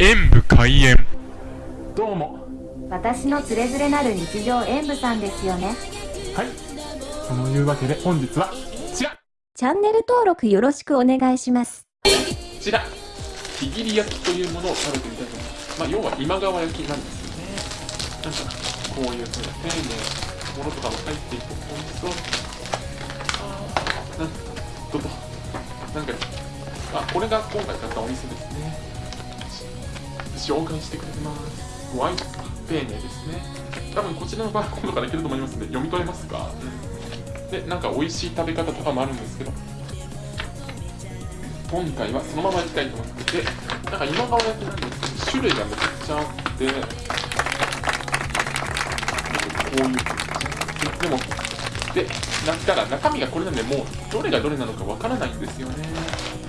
演武開演。どうも。私のつれづれなる日常演舞さんですよね。はい。そのいうわけで本日はこちら。チャンネル登録よろしくお願いします。こちら。握り焼きというものを食べてみたいと思いますまあ要は今川焼きなんですよね。なんかこういうふうな丁寧なものとかも入っていて美味しそうあーなんどうぞなんかあこれが今回買ったお店ですね紹介してくれてます。ご挨拶が丁寧ですね。多分こちらのバーコードからいけると思いますので読み取れますか、うん、でなんか美味しい食べ方とかもあるんですけど。今回はそのままいきたいと思っててなんか今川焼きなんですけど種類がめちゃくちゃあってこういうでもでなったら中身がこれなんでもうどれがどれなのかわからないんですよね。あ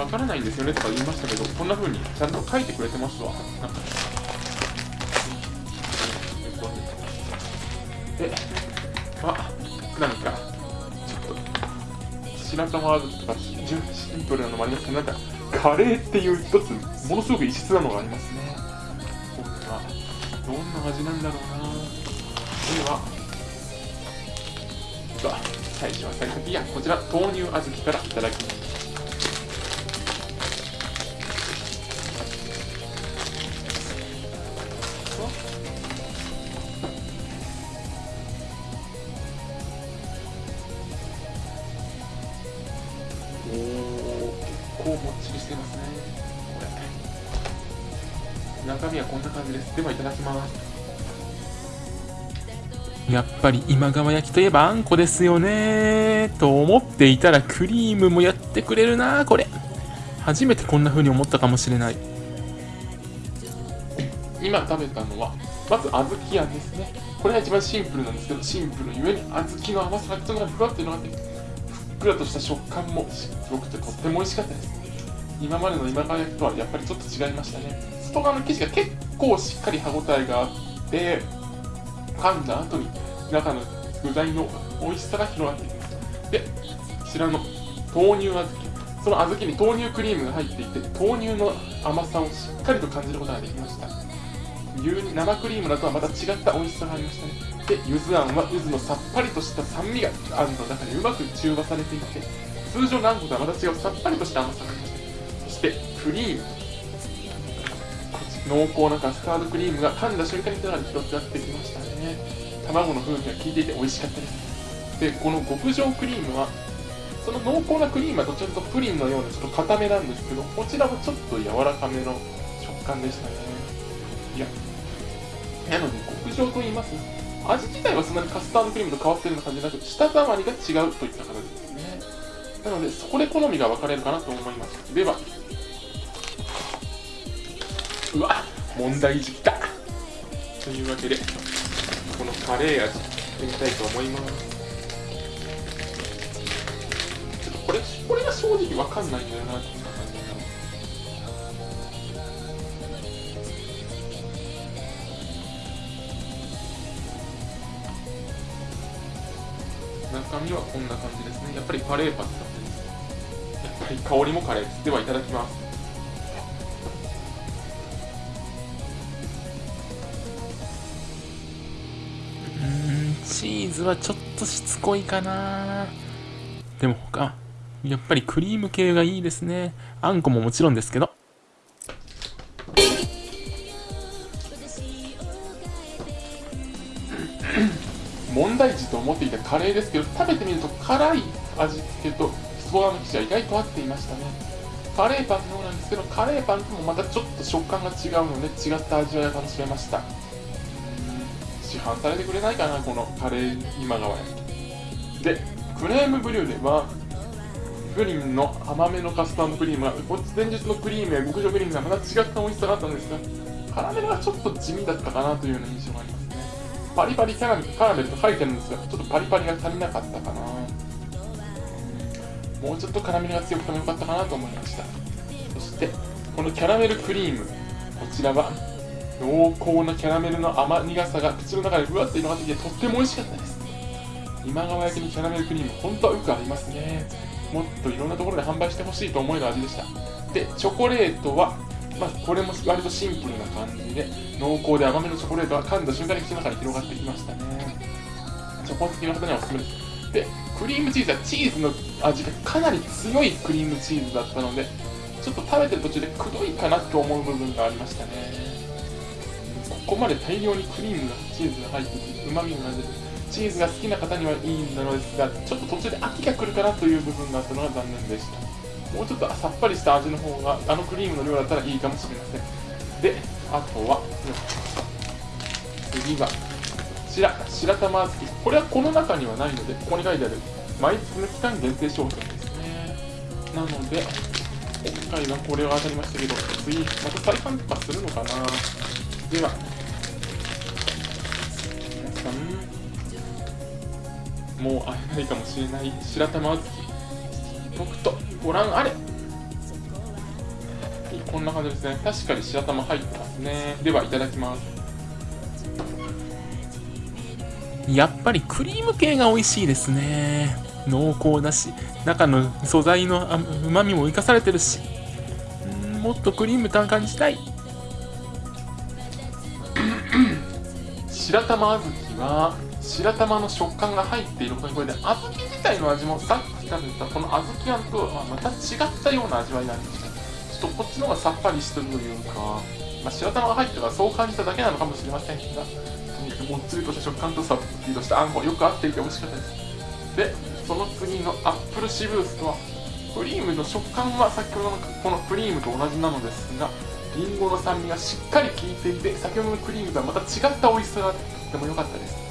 わからないんですよねとか言いましたけどこんな風にちゃんと書いてくれてますわ。なんか。であなんかちょっと白玉ワードとかシンプルなのもありますけどなんかカレーっていう一つものすごく異質なのがありますね。これはどんな味なんだろうな。では。では最初は最先やこちら豆乳小豆からいただきます。構もっちりしてますね。これ中身はこんな感じです。ではいただきます。やっぱり今川焼きといえばあんこですよね。と思っていたらクリームもやってくれるなこれ。初めてこんな風に思ったかもしれない。今食べたのはまず小豆あんですね。これが一番シンプルなんですけどシンプルゆえに小豆の甘さがちょっとふわっていうのがあってふっくらとした食感もすごくてとっても美味しかったです。今までの今川焼きとはやっぱりちょっと違いましたね。外側の生地が結構しっかり歯ごたえがあって噛んだ後に中の具材の美味しさが広がっていきますでこちらの豆乳小豆。その小豆に豆乳クリームが入っていて豆乳の甘さをしっかりと感じることができました。牛に生クリームだとはまた違った美味しさがありましたね。で柚子あんは柚子のさっぱりとした酸味があんの中にうまく中和されていて通常のあんことはまた違うさっぱりとした甘さがありましたしてクリーム濃厚なカスタードクリームが噛んだ瞬間に手が広くなってきましたね。卵の風味が効いていて美味しかったです。でこの極上クリームはその濃厚なクリームはどちらかとプリンのようなちょっと固めなんですけどこちらはちょっと柔らかめの食感でしたね。いやなので極上と言います。味自体はそんなにカスタードクリームと変わってるような感じじゃなく舌触りが違うといった形ですね。なのでそこで好みが分かれるかなと思います。では。うわ問題児きた。というわけでこのカレー味やってみたいと思います。ちょっとこれこれが正直分かんないんだよな。中身はこんな感じですね。やっぱりカレーパン使ってます。やっぱり香りもカレーです。ではいただきます。チーズはちょっとしつこいかな。でも他やっぱりクリーム系がいいですね。あんこももちろんですけど思っていたカレーですけど食べてみると辛い味付けと外側の生地は意外と合っていましたね。カレーパンのようなんですけどカレーパンともまたちょっと食感が違うので違った味わいが楽しめました。市販されてくれないかなこのカレー今川焼きでクレームブリュレはプリンの甘めのカスタードクリームがこっち前日のクリームや極上クリームがまた違った美味しさがあったんですがカラメルがちょっと地味だったかなというような印象があります。パリパリキャラメルカラメルと書いてるんですがちょっとパリパリが足りなかったかな。もうちょっとカラメルが強くてもよかったかなと思いました。そしてこのキャラメルクリーム。こちらは濃厚なキャラメルの甘苦さが口の中でふわっと広がってきてとっても美味しかったです。今川焼きにキャラメルクリーム本当はよく合いますね。もっといろんなところで販売してほしいと思える味でした。でチョコレートはまあ、これも割とシンプルな感じで濃厚で甘めのチョコレートは噛んだ瞬間に口の中に広がってきましたね。チョコ好きの方にはおすすめ。ですでクリームチーズはチーズの味がかなり強いクリームチーズだったのでちょっと食べてる途中でくどいかなと思う部分がありましたね。ここまで大量にクリームがチーズが入っててうまみが出てチーズが好きな方にはいいんだのですがちょっと途中で飽きが来るかなという部分があったのが残念でした。もうちょっとさっぱりした味の方があのクリームの量だったらいいかもしれません。であとは次がこちら白玉小豆これはこの中にはないのでここに書いてある毎月の期間限定商品ですね。なので今回はこれは当たりましたけど次また再販とかするのかな。では皆さんもう会えないかもしれない白玉小豆僕とご覧あれ。こんな感じですね。確かに白玉入ってますね。ではいただきます。やっぱりクリーム系が美味しいですね。濃厚だし中の素材のうまみも生かされてるしんもっとクリーム感感じたい。白玉小豆は白玉の食感が入っていることにこれで小豆自体の味もさっき食べたこの小豆あんとはまた違ったような味わいなんですねちょっとこっちの方がさっぱりしてるというか、まあ、白玉が入ってからそう感じただけなのかもしれませんがとにかくもっちりとした食感とさっぱりとしたあんこよく合っていて美味しかったですでその次のアップルシブースとはクリームの食感は先ほどのこのクリームと同じなのですがりんごの酸味がしっかり効いていて先ほどのクリームとはまた違った美味しさがあってとても良かったです。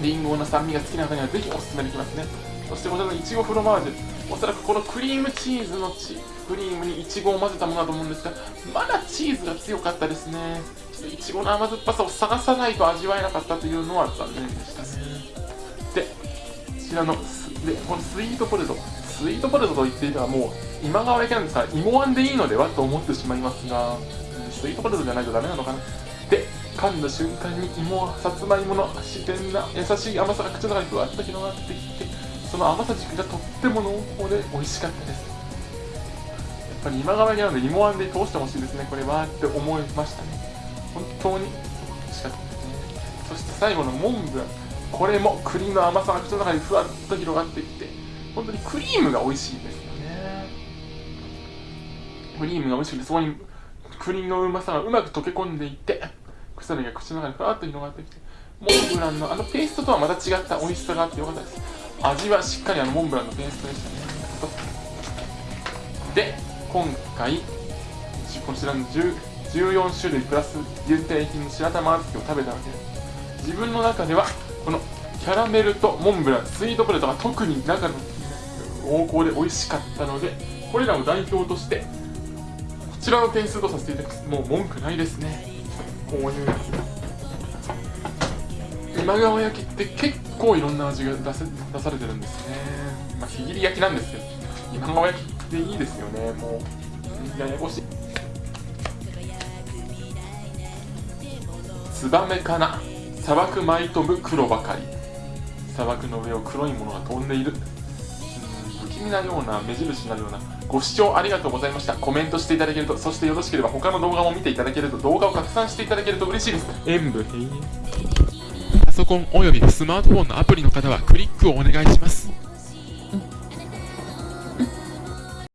りんごの酸味が好きな方にはぜひおすすめできますね。そしてこちらのいちごフロマージュ。おそらくこのクリームチーズのチクリームにいちごを混ぜたものだと思うんですがまだチーズが強かったですね。ちょっといちごの甘酸っぱさを探さないと味わえなかったというのは残念でした。ねでこちらのでこのスイートポテト。スイートポテトと言っていればもう今川焼きなんですから芋あんでいいのではと思ってしまいますがスイートポテトじゃないとダメなのかな。噛んだ瞬間に芋さつまいもの自然な優しい甘さが口の中にふわっと広がってきてその甘さ軸がとっても濃厚で美味しかったです。やっぱり今川にあるので芋あんで通してほしいですね。これはって思いましたね。本当に美味しかったですね。そして最後のモンブラン。これも栗の甘さが口の中にふわっと広がってきて本当にクリームが美味しいですよね。クリームが美味しくてそこに栗のうまさがうまく溶け込んでいって鎖が口の中にふわっと広がってきてモンブランのあのペーストとはまた違った美味しさがあってよかったです味はしっかりあのモンブランのペーストでしたねで今回こちらの14種類プラス限定品の白玉小豆を食べたわけです自分の中ではこのキャラメルとモンブランスイートポテトが特に中の濃厚で美味しかったのでこれらを代表としてこちらの点数とさせていただきます。もう文句ないですね。こういうやつ今川焼きって結構いろんな味が出せ出されてるんですね。まあ日切り焼きなんですけど今川焼きっていいですよね。もうややこしい。ツバメかな。砂漠舞い飛ぶ黒ばかり。砂漠の上を黒いものが飛んでいる。になるような目印になるようなご視聴ありがとうございました。コメントしていただけるとそしてよろしければ他の動画も見ていただけると動画を拡散していただけると嬉しいです。演武閉園パソコンおよびスマートフォンのアプリの方はクリックをお願いします。